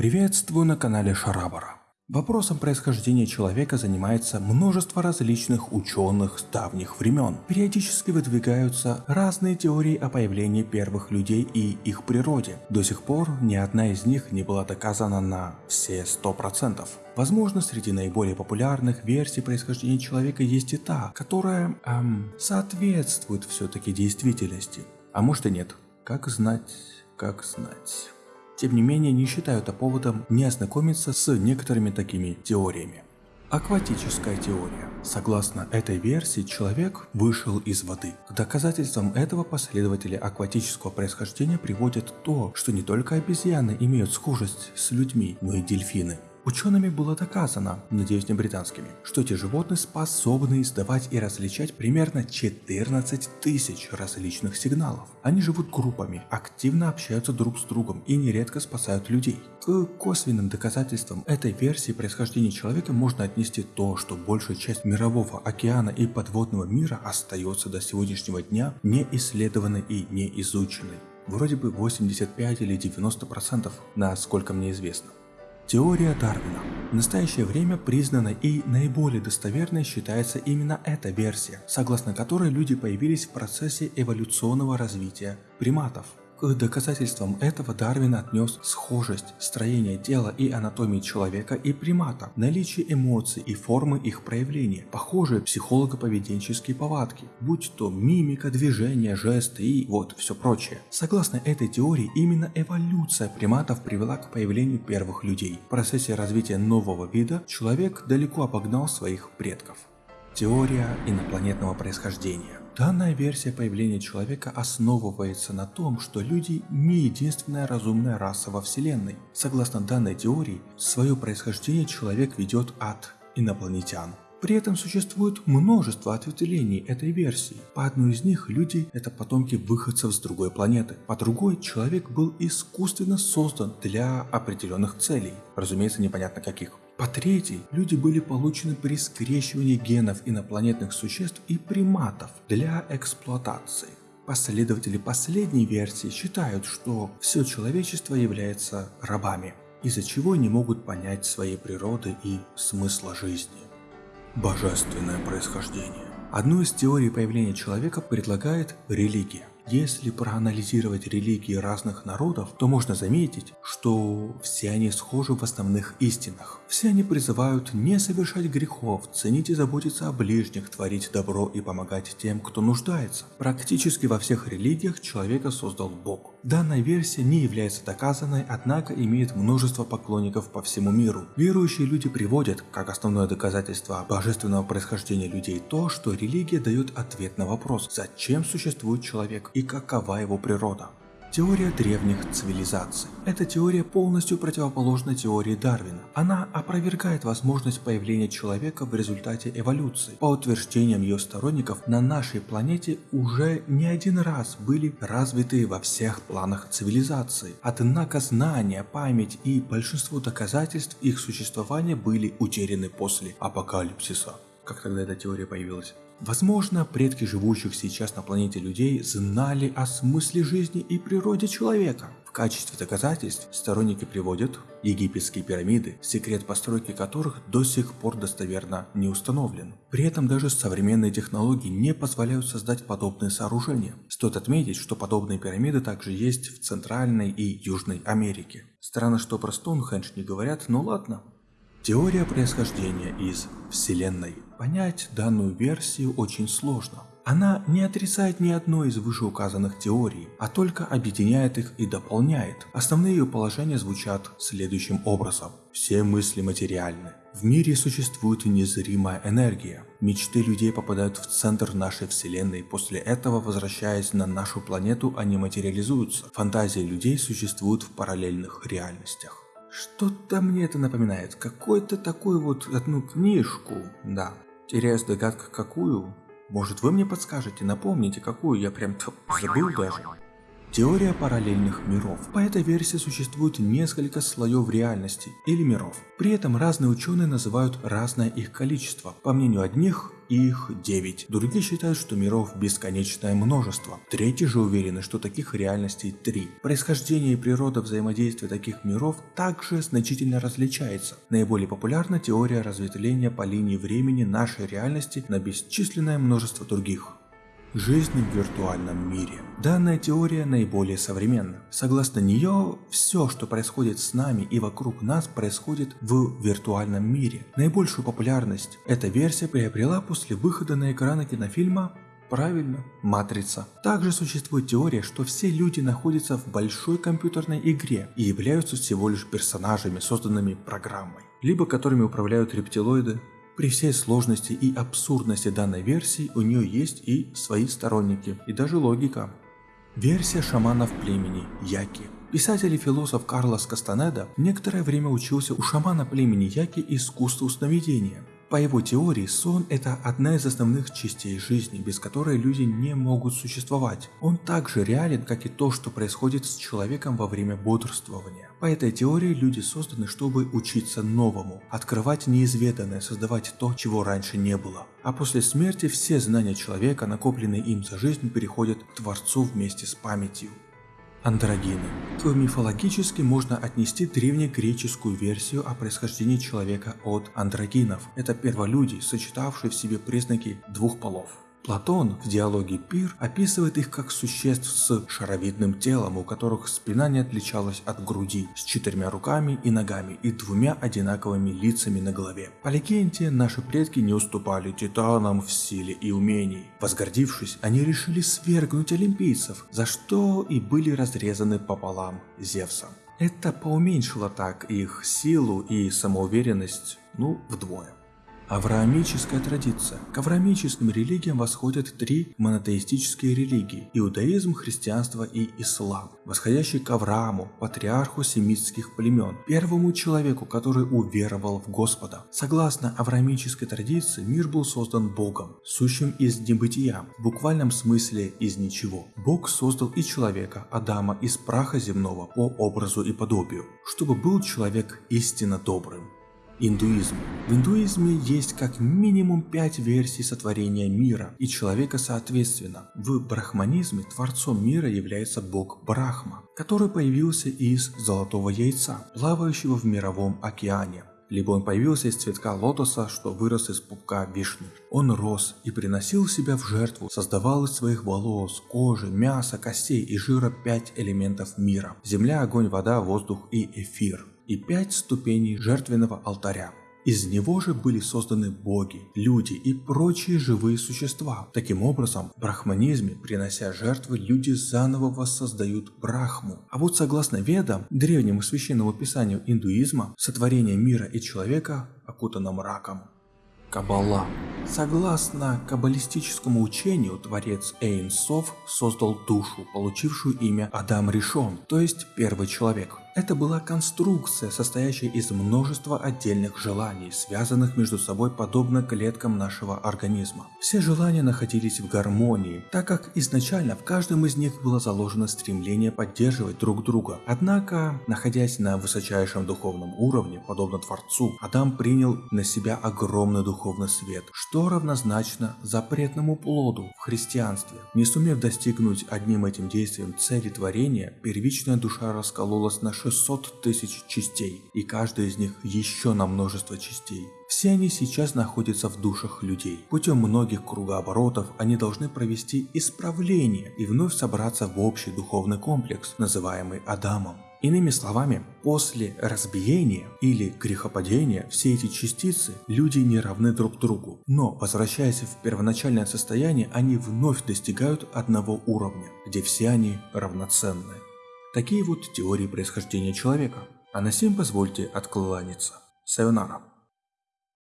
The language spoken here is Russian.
Приветствую на канале Шарабара. Вопросом происхождения человека занимается множество различных ученых с давних времен. Периодически выдвигаются разные теории о появлении первых людей и их природе. До сих пор ни одна из них не была доказана на все 100%. Возможно, среди наиболее популярных версий происхождения человека есть и та, которая эм, соответствует все-таки действительности. А может и нет. Как знать, как знать тем не менее не считаю это поводом не ознакомиться с некоторыми такими теориями. Акватическая теория. Согласно этой версии, человек вышел из воды. К доказательствам этого последователи акватического происхождения приводят то, что не только обезьяны имеют схожесть с людьми, но и дельфины. Учеными было доказано, надеюсь не британскими, что эти животные способны издавать и различать примерно 14 тысяч различных сигналов. Они живут группами, активно общаются друг с другом и нередко спасают людей. К косвенным доказательствам этой версии происхождения человека можно отнести то, что большая часть мирового океана и подводного мира остается до сегодняшнего дня не исследованной и не изученной. Вроде бы 85 или 90%, насколько мне известно. Теория Дарвина. В настоящее время признанной и наиболее достоверной считается именно эта версия, согласно которой люди появились в процессе эволюционного развития приматов. К доказательствам этого Дарвин отнес схожесть строения тела и анатомии человека и примата, наличие эмоций и формы их проявления, похожие психолого-поведенческие повадки, будь то мимика, движения, жесты и вот все прочее. Согласно этой теории, именно эволюция приматов привела к появлению первых людей. В процессе развития нового вида человек далеко обогнал своих предков. Теория инопланетного происхождения Данная версия появления человека основывается на том, что люди не единственная разумная раса во Вселенной. Согласно данной теории, свое происхождение человек ведет от инопланетян. При этом существует множество ответвлений этой версии. По одной из них люди – это потомки выходцев с другой планеты. По другой, человек был искусственно создан для определенных целей. Разумеется, непонятно каких. По третьей, люди были получены при скрещивании генов инопланетных существ и приматов для эксплуатации. Последователи последней версии считают, что все человечество является рабами, из-за чего не могут понять своей природы и смысла жизни. Божественное происхождение. Одну из теорий появления человека предлагает религия. Если проанализировать религии разных народов, то можно заметить, что все они схожи в основных истинах. Все они призывают не совершать грехов, ценить и заботиться о ближних, творить добро и помогать тем, кто нуждается. Практически во всех религиях человека создал Бог. Данная версия не является доказанной, однако имеет множество поклонников по всему миру. Верующие люди приводят, как основное доказательство божественного происхождения людей, то, что религия дает ответ на вопрос, зачем существует человек и какова его природа. Теория древних цивилизаций. Эта теория полностью противоположна теории Дарвина. Она опровергает возможность появления человека в результате эволюции. По утверждениям ее сторонников, на нашей планете уже не один раз были развиты во всех планах цивилизации. Однако знания, память и большинство доказательств их существования были утеряны после апокалипсиса. Как тогда эта теория появилась? Возможно, предки живущих сейчас на планете людей знали о смысле жизни и природе человека. В качестве доказательств сторонники приводят египетские пирамиды, секрет постройки которых до сих пор достоверно не установлен. При этом даже современные технологии не позволяют создать подобные сооружения. Стоит отметить, что подобные пирамиды также есть в Центральной и Южной Америке. Странно, что про Стоунхендж не говорят, но ладно. Теория происхождения из Вселенной. Понять данную версию очень сложно. Она не отрицает ни одной из вышеуказанных теорий, а только объединяет их и дополняет. Основные ее положения звучат следующим образом. Все мысли материальны. В мире существует незримая энергия. Мечты людей попадают в центр нашей вселенной, после этого, возвращаясь на нашу планету, они материализуются. Фантазии людей существуют в параллельных реальностях. Что-то мне это напоминает. Какой-то такой вот одну книжку. Да. Теряюсь догадка какую. Может вы мне подскажете, напомните какую, я прям забыл даже. Теория параллельных миров. По этой версии существует несколько слоев реальности или миров. При этом разные ученые называют разное их количество. По мнению одних, их 9. Другие считают, что миров бесконечное множество. Третьи же уверены, что таких реальностей 3. Происхождение и природа взаимодействия таких миров также значительно различается. Наиболее популярна теория разветвления по линии времени нашей реальности на бесчисленное множество других. Жизнь в виртуальном мире. Данная теория наиболее современна. Согласно нее, все, что происходит с нами и вокруг нас, происходит в виртуальном мире. Наибольшую популярность эта версия приобрела после выхода на экраны кинофильма Правильно, матрица. Также существует теория, что все люди находятся в большой компьютерной игре и являются всего лишь персонажами, созданными программой, либо которыми управляют рептилоиды, при всей сложности и абсурдности данной версии у нее есть и свои сторонники, и даже логика. Версия шаманов племени Яки. Писатель и философ Карлос Кастанеда некоторое время учился у шамана племени Яки искусству сновидения. По его теории, сон – это одна из основных частей жизни, без которой люди не могут существовать. Он также реален, как и то, что происходит с человеком во время бодрствования. По этой теории люди созданы, чтобы учиться новому, открывать неизведанное, создавать то, чего раньше не было. А после смерти все знания человека, накопленные им за жизнь, переходят к Творцу вместе с памятью. Андрогины. К мифологически можно отнести древнегреческую версию о происхождении человека от андрогинов. Это перволюди, сочетавшие в себе признаки двух полов. Платон в диалоге Пир описывает их как существ с шаровидным телом, у которых спина не отличалась от груди, с четырьмя руками и ногами и двумя одинаковыми лицами на голове. По легенде, наши предки не уступали титанам в силе и умении. Возгордившись, они решили свергнуть олимпийцев, за что и были разрезаны пополам Зевсом. Это поуменьшило так их силу и самоуверенность, ну, вдвое. Авраамическая традиция. К авраамическим религиям восходят три монотеистические религии – иудаизм, христианство и ислам, восходящие к Аврааму, патриарху семитских племен, первому человеку, который уверовал в Господа. Согласно авраамической традиции, мир был создан Богом, сущим из небытия, в буквальном смысле из ничего. Бог создал и человека, Адама, из праха земного по образу и подобию, чтобы был человек истинно добрым. Индуизм. В индуизме есть как минимум пять версий сотворения мира и человека соответственно. В брахманизме творцом мира является бог Брахма, который появился из золотого яйца, плавающего в мировом океане. Либо он появился из цветка лотоса, что вырос из пупка вишни. Он рос и приносил себя в жертву, создавал из своих волос, кожи, мяса, костей и жира пять элементов мира. Земля, огонь, вода, воздух и эфир и пять ступеней жертвенного алтаря. Из него же были созданы боги, люди и прочие живые существа. Таким образом, в брахманизме, принося жертвы, люди заново воссоздают брахму. А вот согласно ведам, древнему священному писанию индуизма, сотворение мира и человека окутано мраком. Каббала. Согласно каббалистическому учению, творец Эйн Сов создал душу, получившую имя Адам Ришон, то есть первый человек. Это была конструкция, состоящая из множества отдельных желаний, связанных между собой подобно клеткам нашего организма. Все желания находились в гармонии, так как изначально в каждом из них было заложено стремление поддерживать друг друга. Однако, находясь на высочайшем духовном уровне, подобно Творцу, Адам принял на себя огромный духовный свет, что равнозначно запретному плоду в христианстве. Не сумев достигнуть одним этим действием цели творения, первичная душа раскололась на 600 тысяч частей, и каждая из них еще на множество частей. Все они сейчас находятся в душах людей. Путем многих кругооборотов они должны провести исправление и вновь собраться в общий духовный комплекс, называемый Адамом. Иными словами, после разбиения или грехопадения все эти частицы люди не равны друг другу, но возвращаясь в первоначальное состояние, они вновь достигают одного уровня, где все они равноценны. Такие вот теории происхождения человека. А на всем позвольте откланяться. Сайонара.